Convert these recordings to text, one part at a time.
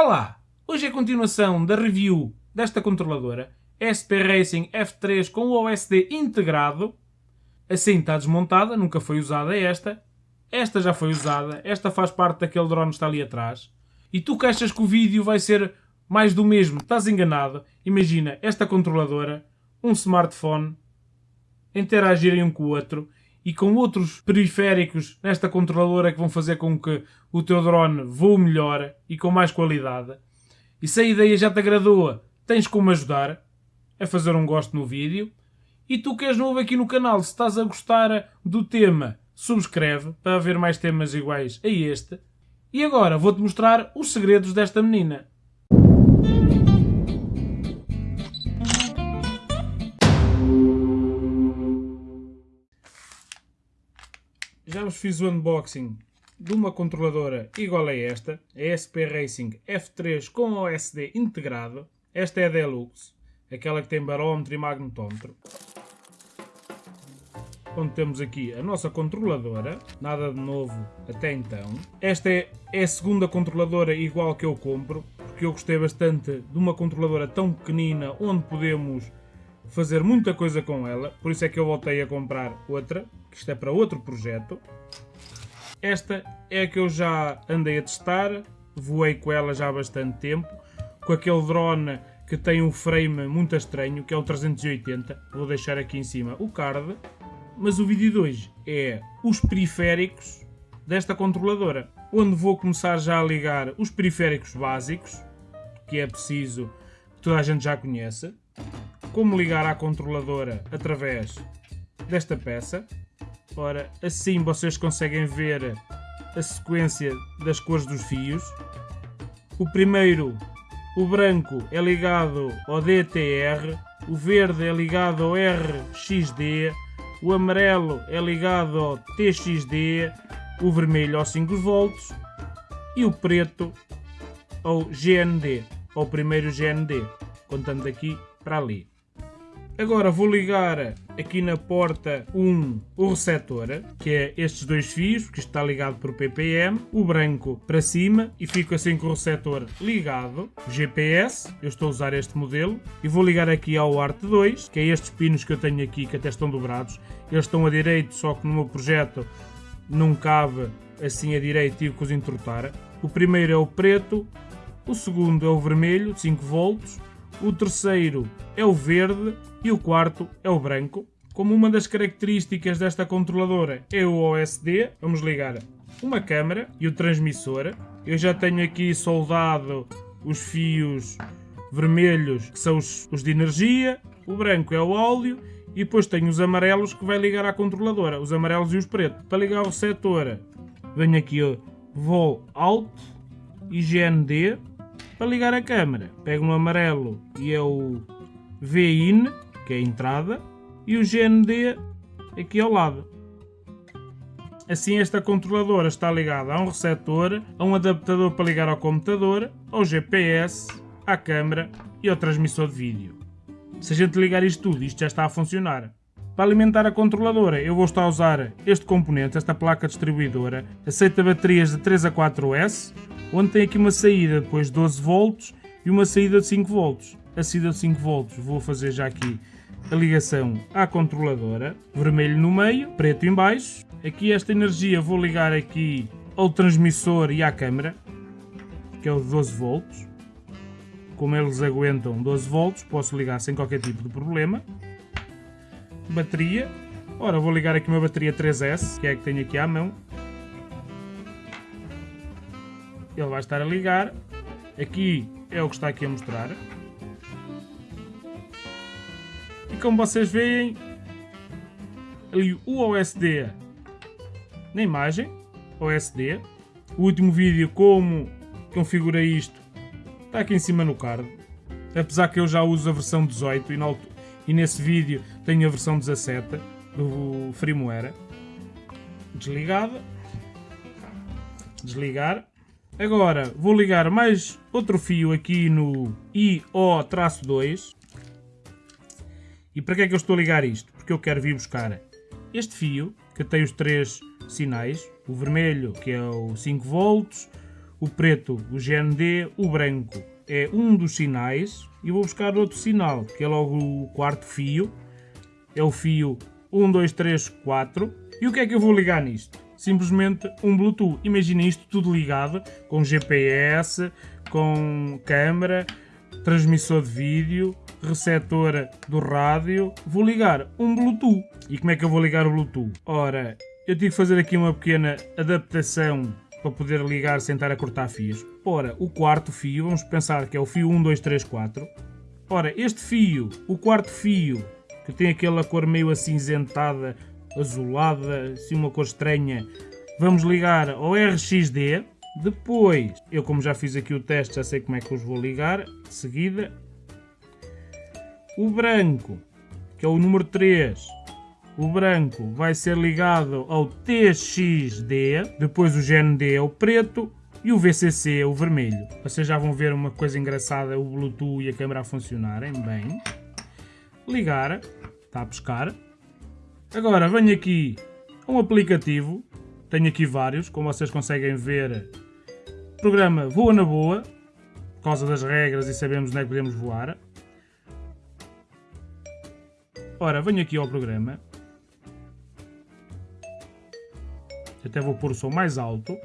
Olá! Hoje é a continuação da review desta controladora SP Racing F3 com o OSD integrado. Assim está desmontada, nunca foi usada esta. Esta já foi usada, esta faz parte daquele drone que está ali atrás. E tu que achas que o vídeo vai ser mais do mesmo, estás enganado. Imagina esta controladora, um smartphone, interagirem um com o outro e com outros periféricos nesta controladora que vão fazer com que o teu drone voe melhor e com mais qualidade. E se a ideia já te agradou, tens como ajudar a fazer um gosto no vídeo. E tu que és novo aqui no canal, se estás a gostar do tema, subscreve para ver mais temas iguais a este. E agora vou-te mostrar os segredos desta menina. Já vos fiz o unboxing de uma controladora igual a esta, a SP Racing F3 com OSD integrado. Esta é a Deluxe, aquela que tem barómetro e magnetómetro. Onde temos aqui a nossa controladora, nada de novo até então. Esta é, a segunda controladora igual que eu compro, porque eu gostei bastante de uma controladora tão pequenina onde podemos fazer muita coisa com ela, por isso é que eu voltei a comprar outra, que isto é para outro projeto. Esta é a que eu já andei a testar, voei com ela já há bastante tempo, com aquele drone que tem um frame muito estranho, que é o 380, vou deixar aqui em cima o card. Mas o vídeo de hoje é os periféricos desta controladora, onde vou começar já a ligar os periféricos básicos, que é preciso que toda a gente já conheça, como ligar à controladora através desta peça. Ora, assim vocês conseguem ver a sequência das cores dos fios. O primeiro, o branco, é ligado ao DTR, o verde é ligado ao RXD, o amarelo é ligado ao TXD, o vermelho aos 5 volts e o preto ao GND, ao primeiro GND, contando daqui para ali. Agora vou ligar aqui na porta 1 o receptor, que é estes dois fios, que está ligado por PPM, o branco para cima e fico assim com o receptor ligado, GPS, eu estou a usar este modelo, e vou ligar aqui ao ART 2, que é estes pinos que eu tenho aqui, que até estão dobrados, eles estão a direito, só que no meu projeto não cabe assim a direito, tive que os entortar. O primeiro é o preto, o segundo é o vermelho, 5 volts, o terceiro é o verde e o quarto é o branco. Como uma das características desta controladora é o OSD, vamos ligar uma câmera e o transmissor. Eu já tenho aqui soldado os fios vermelhos, que são os, os de energia, o branco é o óleo e depois tenho os amarelos que vai ligar à controladora, os amarelos e os pretos. Para ligar o setor, venho aqui, vou Alt GND para ligar a câmera. Pego no amarelo e é o VIN, que é a entrada, e o GND aqui ao lado. Assim esta controladora está ligada a um receptor, a um adaptador para ligar ao computador, ao GPS, à câmera e ao transmissor de vídeo. Se a gente ligar isto tudo, isto já está a funcionar. Para alimentar a controladora eu vou estar a usar este componente, esta placa distribuidora, aceita baterias de 3 a 4S, onde tem aqui uma saída depois de 12 volts e uma saída de 5 volts. A saída de 5 volts vou fazer já aqui a ligação à controladora, vermelho no meio, preto em baixo. Aqui esta energia vou ligar aqui ao transmissor e à câmera, que é o de 12 volts. Como eles aguentam 12 volts, posso ligar sem qualquer tipo de problema. Bateria. Ora, vou ligar aqui uma bateria 3S, que é a que tenho aqui à mão. ele vai estar a ligar. Aqui é o que está aqui a mostrar. E como vocês veem, ali o OSD na imagem, OSD. O último vídeo como configurei isto está aqui em cima no card. Apesar que eu já uso a versão 18 e, e nesse vídeo tenho a versão 17 do firmware. Desligada. Desligar. Agora vou ligar mais outro fio aqui no IO-2. E para que é que eu estou a ligar isto? Porque eu quero vir buscar este fio, que tem os três sinais. O vermelho, que é o 5 volts, o preto, o GND, o branco é um dos sinais e vou buscar outro sinal, que é logo o quarto fio, é o fio 1, 2, 3, 4. E o que é que eu vou ligar nisto? Simplesmente um Bluetooth. Imagina isto tudo ligado com GPS, com câmera, transmissor de vídeo, receptor do rádio. Vou ligar um Bluetooth. E como é que eu vou ligar o Bluetooth? Ora, eu tive que fazer aqui uma pequena adaptação para poder ligar sem estar a cortar fios. Ora, o quarto fio, vamos pensar que é o fio 1, 2, 3, 4. Ora, este fio, o quarto fio, que tem aquela cor meio acinzentada, azulada, assim uma cor estranha, vamos ligar ao RXD. Depois, eu como já fiz aqui o teste, já sei como é que os vou ligar. De seguida, o branco, que é o número 3, o branco vai ser ligado ao TXD, depois o GND é o preto e o VCC é o vermelho. Vocês já vão ver uma coisa engraçada, o Bluetooth e a câmera a funcionarem bem. Ligar, está a pescar. Agora venho aqui a um aplicativo, tenho aqui vários, como vocês conseguem ver. O programa voa na boa, por causa das regras e sabemos onde é que podemos voar. Ora, venho aqui ao programa até vou pôr o som mais alto,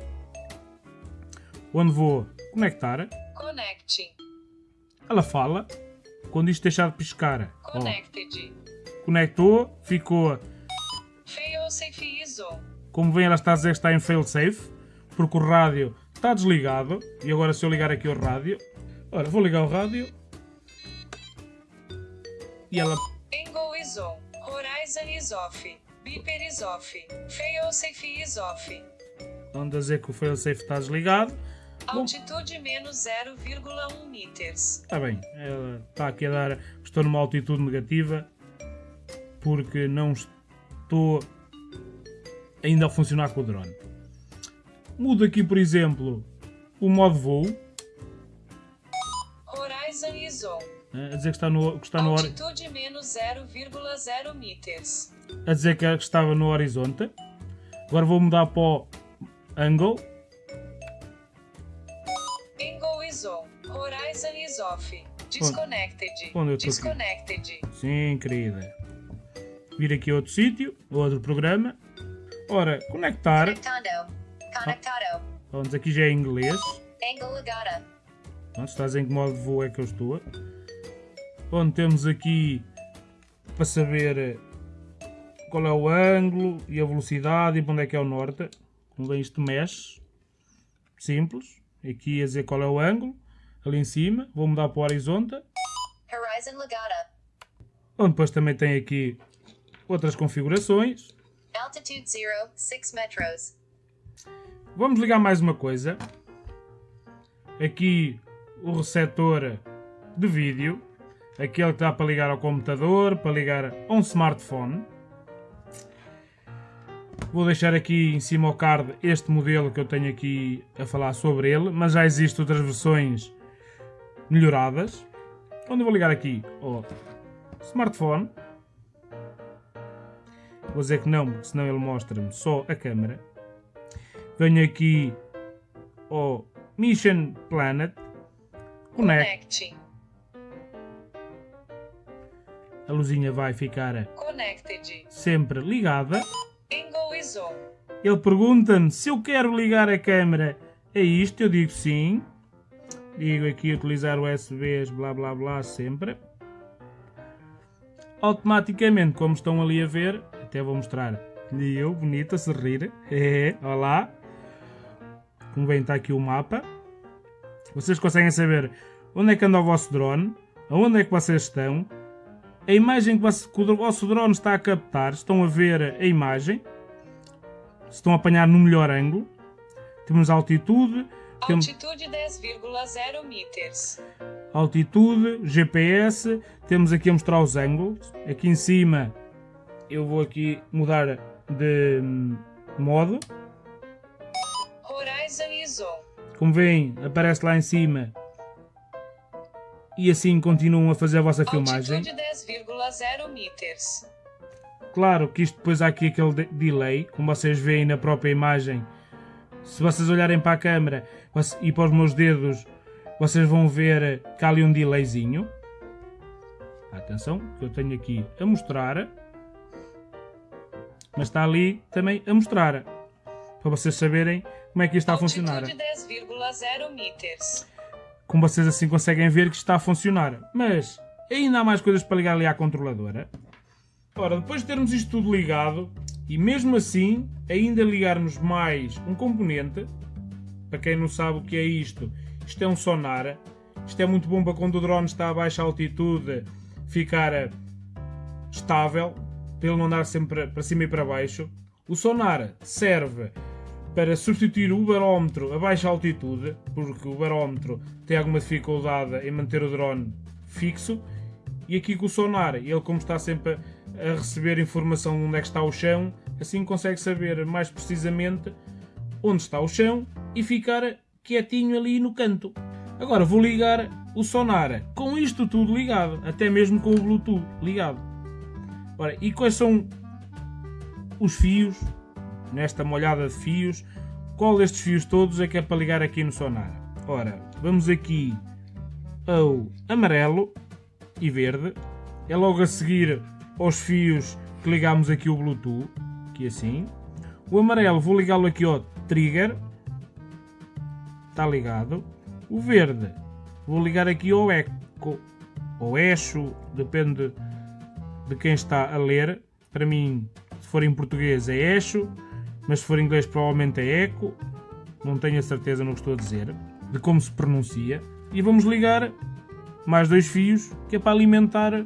onde vou conectar. Connecting. Ela fala, quando isto deixar de piscar. Connected. Ó, conectou, ficou. Failsafe is on. Como vem, ela está a dizer que está em failsafe, porque o rádio está desligado. E agora, se eu ligar aqui o rádio, ora, vou ligar o rádio. E ela. Angle is on. Horizon is off. Beeper is off. Failsafe is off. Vamos dizer que o failsafe está desligado. Altitude menos 0,1 meters. Está bem, ela está aqui a dar. Estou numa altitude negativa porque não estou ainda a funcionar com o drone. Mudo aqui, por exemplo, o modo voo, Horizon is on. a dizer que está no, que está no Altitude menos 0,0 meters. a dizer que estava no horizonte. Agora vou mudar para o angle. Angle is on. Horizon is off. Disconnected. Onde eu estou aqui? Disconnected. Sim, querida. Vir aqui a outro sítio, outro programa. Ora, conectar. Conectando. Conectado. Vamos, aqui já é em inglês. Pronto, estás em que modo de voo é que eu estou. Onde temos aqui para saber eh, qual é o ângulo e a velocidade e para onde é que é o norte. Como bem isto mexe. Simples. Aqui a dizer qual é o ângulo. Ali em cima. Vou mudar para o horizonte. Horizon ligada. Onde depois também tem aqui outras configurações. Altitude 0, 6 metros. Vamos ligar mais uma coisa. Aqui o receptor de vídeo. Aquele que dá para ligar ao computador, para ligar a um smartphone. Vou deixar aqui em cima ao card este modelo que eu tenho aqui a falar sobre ele, mas já existem outras versões melhoradas. Onde vou ligar aqui ao smartphone. Vou dizer que não, porque senão ele mostra-me só a câmera. Venho aqui ao Mission Planet. Connect. A luzinha vai ficar Connected. sempre ligada. Ele pergunta-me se eu quero ligar a câmera a isto. Eu digo sim. Digo aqui utilizar USBs, blá blá blá, sempre. Automaticamente, como estão ali a ver, até vou mostrar. E eu, bonita, a sorrir. É, olá. Como bem está aqui o mapa. Vocês conseguem saber onde é que anda o vosso drone, aonde é que vocês estão, a imagem que você- que o vosso drone está a captar, estão a ver a imagem, se estão a apanhar no melhor ângulo. Temos altitude, Altitude 10,0 meters. altitude, GPS, temos aqui a mostrar os ângulos. Aqui em cima eu vou aqui mudar de hum, modo. Horizon is on. Como veem, aparece lá em cima. E assim continuam a fazer a vossa filmagem. Altitude 10,0 meters. Claro que isto depois há aqui aquele de- delay, como vocês veem na própria imagem. Se vocês olharem para a câmera, E para os meus dedos, vocês vão ver que há ali um delayzinho. Atenção, que eu tenho aqui a mostrar. Mas está ali também a mostrar. Para vocês saberem como é que isto está a funcionar. Altitude 10,0 meters. Como vocês assim conseguem ver que está a funcionar. Mas ainda há mais coisas para ligar ali à controladora. Ora, depois de termos isto tudo ligado, e mesmo assim ainda ligarmos mais um componente, para quem não sabe o que é isto, isto é um sonar. Isto é muito bom para quando o drone está a baixa altitude ficar eh, estável, para ele não andar sempre para cima e para baixo. O sonar serve para substituir o barómetro a baixa altitude, porque o barómetro tem alguma dificuldade em manter o drone fixo. E aqui com o sonar, ele como está sempre a receber informação de onde é que está o chão, assim consegue saber mais precisamente onde está o chão e ficar quietinho ali no canto. Agora vou ligar o sonar com isto tudo ligado, até mesmo com o Bluetooth ligado. Ora, e quais são os fios, nesta molhada de fios, qual destes fios todos é que é para ligar aqui no sonar? Ora, vamos aqui ao amarelo e verde, é logo a seguir aos fios que ligamos aqui o Bluetooth, aqui assim. O amarelo vou ligá-lo aqui ao trigger, está ligado. O verde vou ligar aqui ao eco, ou eixo, depende de quem está a ler. Para mim, se for em português é eixo, mas se for em inglês provavelmente é eco. Não tenho a certeza no que estou a dizer, de como se pronuncia. E vamos ligar mais dois fios, que é para alimentar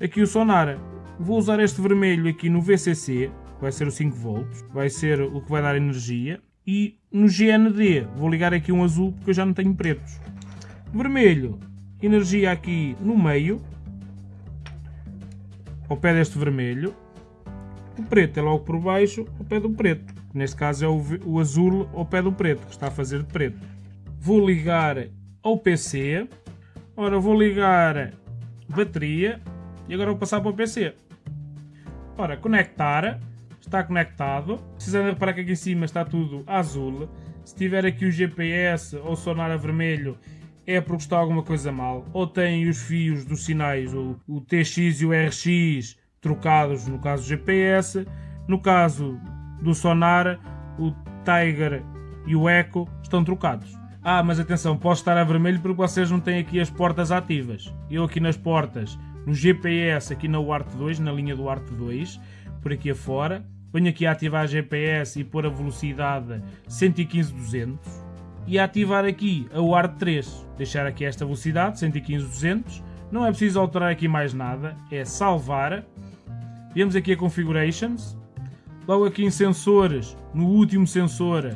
aqui o sonar. Vou usar este vermelho aqui no VCC, vai ser o 5 volts, vai ser o que vai dar energia. E no GND vou ligar aqui um azul, porque eu já não tenho pretos. Vermelho, energia aqui no meio, ao pé deste vermelho. O preto é logo por baixo, ao pé do preto. Neste caso é o, o azul ao pé do preto, que está a fazer de preto. Vou ligar ao PC. Ora, vou ligar bateria. E agora vou passar para o PC. Ora, conectar. Está conectado. Precisando reparar que aqui em cima está tudo azul. Se tiver aqui o GPS ou sonar a vermelho, é porque está alguma coisa mal. Ou tem os fios dos sinais, o, o TX e o RX, trocados no caso do GPS. No caso do sonar, o Tiger e o Echo estão trocados. Ah, mas atenção, posso estar a vermelho porque vocês não têm aqui as portas ativas. Eu aqui nas portas, no GPS, aqui na UART 2, na linha do ART 2, por aqui afora, venho aqui a ativar GPS e pôr a velocidade 115-200 e ativar aqui a UART 3. Deixar aqui esta velocidade 115-200. Não é preciso alterar aqui mais nada, é salvar. Vemos aqui a configurations. Logo aqui em sensores, no último sensor,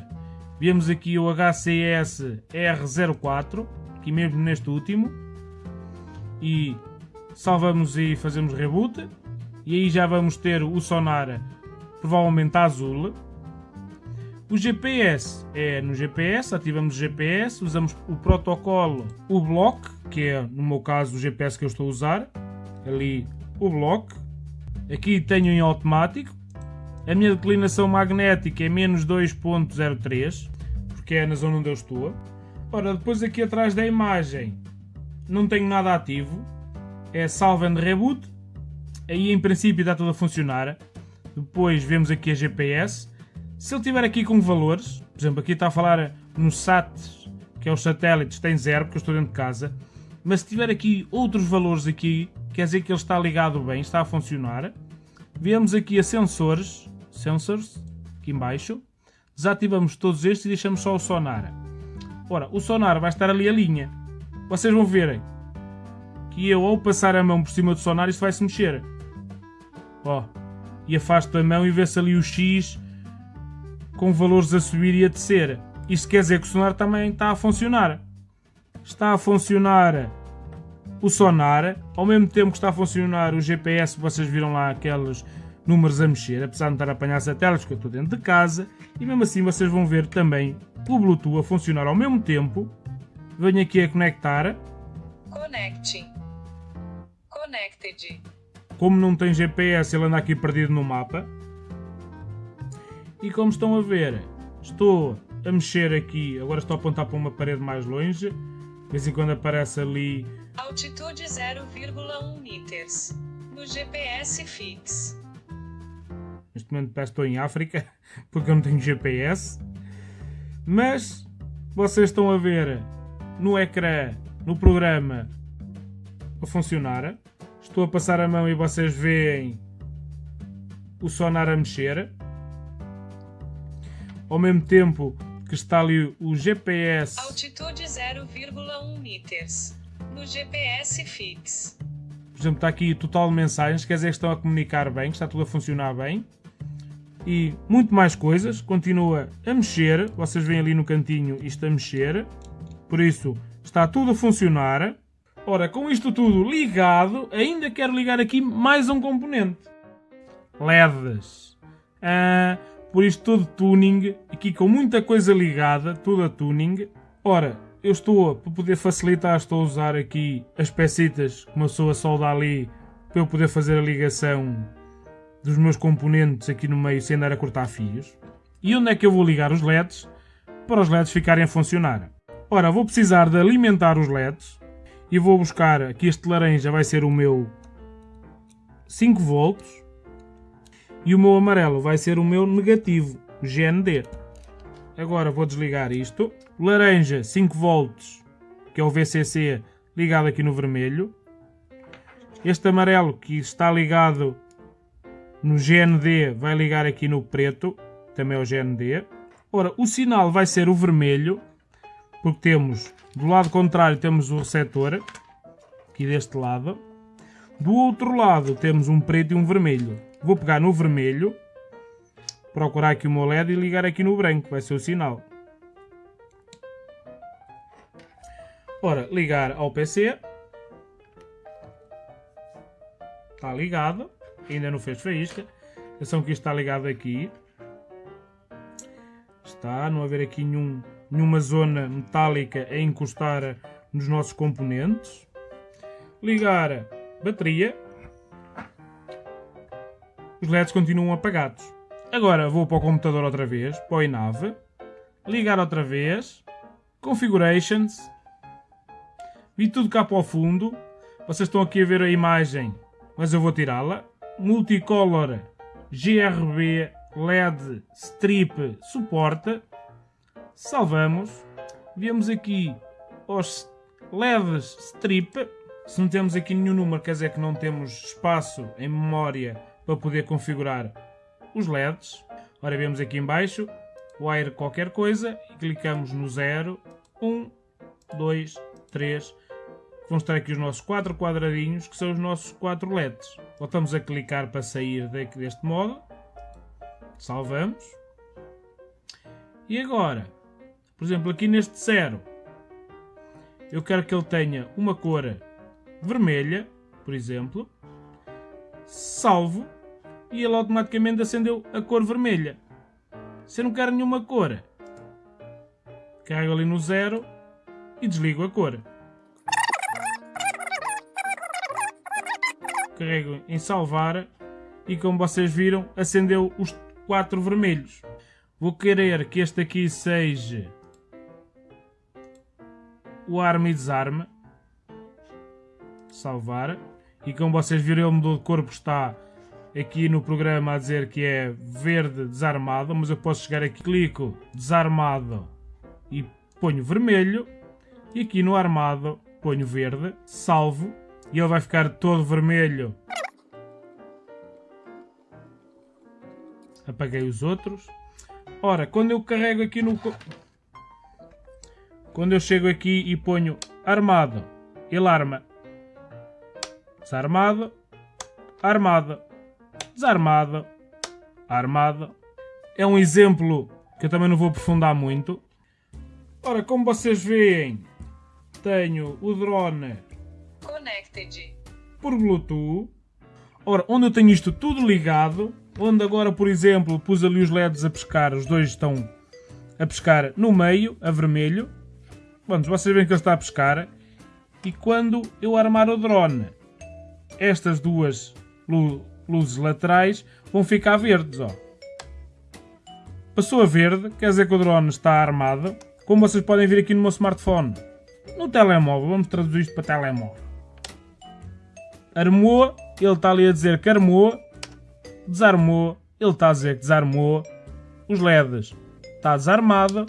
vemos aqui o HCS R04, aqui mesmo neste último. E salvamos e fazemos reboot. E aí já vamos ter o sonar provavelmente azul. O GPS é no GPS, ativamos o GPS, usamos o protocolo, o block, que é no meu caso o GPS que eu estou a usar, ali o block. Aqui tenho em automático. A minha declinação magnética é menos 2.03, porque é na zona onde eu estou. Ora, depois aqui atrás da imagem não tenho nada ativo, é salve and reboot. Aí em princípio está tudo a funcionar. Depois vemos aqui a GPS. Se ele estiver aqui com valores, por exemplo, aqui está a falar no SAT, que é os satélites, tem zero, porque eu estou dentro de casa. Mas se tiver aqui outros valores aqui, quer dizer que ele está ligado bem, está a funcionar. Vemos aqui a sensores, sensors, aqui em baixo. Desativamos todos estes e deixamos só o sonar. Ora, o sonar vai estar ali a linha. Vocês vão verem que eu ao passar a mão por cima do sonar isto vai se mexer. Ó, e afasto a mão e vê-se ali o X com valores a subir e a descer. Isto quer dizer que o sonar também está a funcionar. Está a funcionar o sonar, ao mesmo tempo que está a funcionar o GPS, vocês viram lá aqueles números a mexer, apesar de não estar a apanhar satélites, que eu estou dentro de casa, e mesmo assim vocês vão ver também o Bluetooth a funcionar ao mesmo tempo. Venho aqui a conectar, Connecting. Connected. como não tem GPS, ele anda aqui perdido no mapa. E como estão a ver, estou a mexer aqui, agora estou a apontar para uma parede mais longe, de vez em quando aparece ali Altitude 0,1 meters. No GPS fix. Neste momento parece que estou em África, porque eu não tenho GPS. Mas vocês estão a ver no ecrã, no programa, a funcionar. Estou a passar a mão e vocês veem o sonar a mexer. Ao mesmo tempo que está ali o GPS. Altitude 0,1 meters. No GPS fix. Por exemplo, está aqui total de mensagens, quer dizer que estão a comunicar bem, que está tudo a funcionar bem. E muito mais coisas, continua a mexer. Vocês veem ali no cantinho isto a mexer. Por isso, está tudo a funcionar. Ora, com isto tudo ligado, ainda quero ligar aqui mais um componente. LEDs. Ah, por isto todo tuning, aqui com muita coisa ligada, tudo a tuning. Ora, eu estou, para poder facilitar, estou a usar aqui as pecitas que uma pessoa solda ali para eu poder fazer a ligação dos meus componentes aqui no meio sem andar a cortar fios. E onde é que eu vou ligar os LEDs para os LEDs ficarem a funcionar? Ora, vou precisar de alimentar os LEDs e vou buscar, aqui este laranja vai ser o meu 5 volts e o meu amarelo vai ser o meu negativo, GND. Agora vou desligar isto. Laranja 5 volts, que é o VCC, ligado aqui no vermelho. Este amarelo que está ligado no GND vai ligar aqui no preto, também é o GND. Ora, o sinal vai ser o vermelho, porque temos, do lado contrário temos o receptor, aqui deste lado. Do outro lado temos um preto e um vermelho. Vou pegar no vermelho, procurar aqui o meu LED e ligar aqui no branco, vai ser o sinal. Ora, ligar ao PC. Está ligado ainda não fez faísca. Atenção que isto está ligado aqui. Está, não haver aqui nenhum, nenhuma zona metálica a encostar nos nossos componentes. Ligar bateria. Os LEDs continuam apagados. Agora vou para o computador outra vez, para o. Ligar outra vez. Configurations. Vi tudo cá para o fundo. Vocês estão aqui a ver a imagem, mas eu vou tirá-la multicolor GRB LED strip suporta. Salvamos. Vemos aqui os LEDs strip. Se não temos aqui nenhum número, quer dizer que não temos espaço em memória para poder configurar os LEDs. Ora, vemos aqui em baixo, wire qualquer coisa, e clicamos no 0, 1, 2, 3, vão estar aqui os nossos quatro quadradinhos, que são os nossos quatro LEDs. Voltamos a clicar para sair deste modo. Salvamos. E agora, por exemplo, aqui neste 0, eu quero que ele tenha uma cor vermelha, por exemplo. Salvo e ele automaticamente acendeu a cor vermelha. Se eu não quero nenhuma cor, carrego ali no 0 e desligo a cor. carrego em salvar e como vocês viram acendeu os quatro vermelhos. Vou querer que este aqui seja o arma e desarme. Salvar. E como vocês viram ele mudou de cor porque está aqui no programa a dizer que é verde desarmado. Mas eu posso chegar aqui, clico desarmado e ponho vermelho. E aqui no armado ponho verde, salvo e ele vai ficar todo vermelho. Apaguei os outros. Ora, quando eu carrego aqui no... Quando eu chego aqui e ponho armado, ele arma. Desarmado, armado, desarmado, armado. É um exemplo que eu também não vou aprofundar muito. Ora, como vocês veem, tenho o drone Connected. por Bluetooth. Ora, onde eu tenho isto tudo ligado, onde agora, por exemplo, pus ali os LEDs a pescar, os dois estão a pescar no meio, a vermelho. Vamos, vocês veem que ele está a pescar. E quando eu armar o drone, estas duas luzes laterais vão ficar verdes, ó. Passou a verde, quer dizer que o drone está armado. Como vocês podem ver aqui no meu smartphone, no telemóvel, vamos traduzir isto para telemóvel. Armou, ele está ali a dizer que armou. Desarmou, ele está a dizer que desarmou. Os LEDs, está desarmado,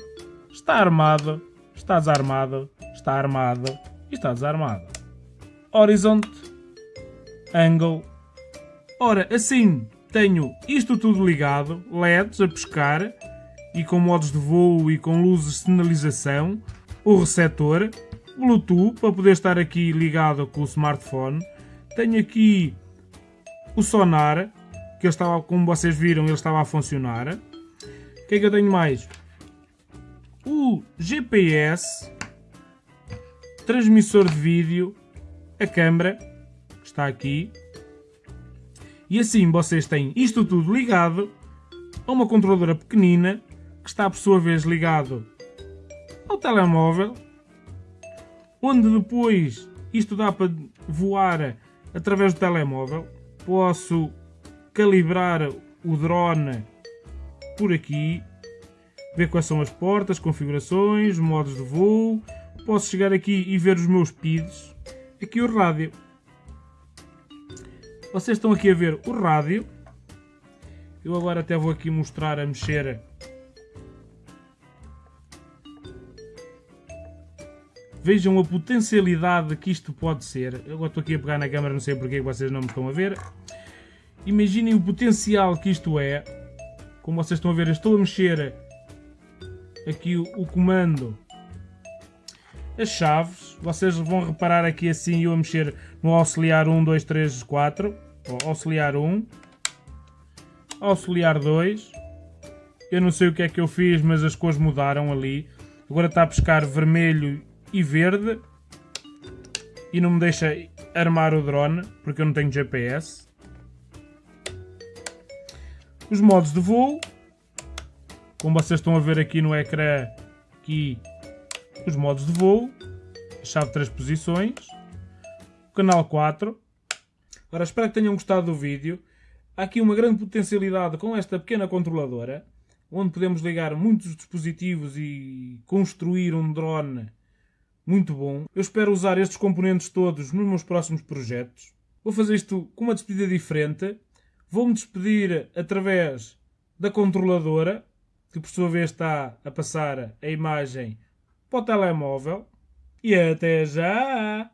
está armado, está desarmado, está armado e está desarmado. Horizonte, angle. Ora, assim tenho isto tudo ligado, LEDs a pescar e com modos de voo e com luzes de sinalização, o receptor, Bluetooth para poder estar aqui ligado com o smartphone. Tenho aqui o sonar, que ele estava, como vocês viram, ele estava a funcionar. O que é que eu tenho mais? O GPS, transmissor de vídeo, a câmera, que está aqui. E assim vocês têm isto tudo ligado a uma controladora pequenina que está por sua vez ligado ao telemóvel, onde depois isto dá para voar através do telemóvel. Posso calibrar o drone por aqui, ver quais são as portas, configurações, modos de voo. Posso chegar aqui e ver os meus PIDs. Aqui o rádio. Vocês estão aqui a ver o rádio. Eu agora até vou aqui mostrar a mexer Vejam a potencialidade que isto pode ser. Eu agora estou aqui a pegar na câmera, não sei porque vocês não me estão a ver. Imaginem o potencial que isto é. Como vocês estão a ver, estou a mexer aqui o, o comando. As chaves, vocês vão reparar aqui assim eu a mexer no auxiliar 1, 2, 3, 4. Auxiliar 1. Auxiliar 2. Eu não sei o que é que eu fiz, mas as cores mudaram ali. Agora está a pescar vermelho e verde e não me deixa armar o drone porque eu não tenho GPS. Os modos de voo, como vocês estão a ver aqui no ecrã, aqui os modos de voo, chave de 3 posições, canal 4. Agora espero que tenham gostado do vídeo. Há aqui uma grande potencialidade com esta pequena controladora, onde podemos ligar muitos dispositivos e construir um drone muito bom. Eu espero usar estes componentes todos nos meus próximos projetos. Vou fazer isto com uma despedida diferente. Vou-me despedir através da controladora, que por sua vez está a passar a imagem para o telemóvel. E até já!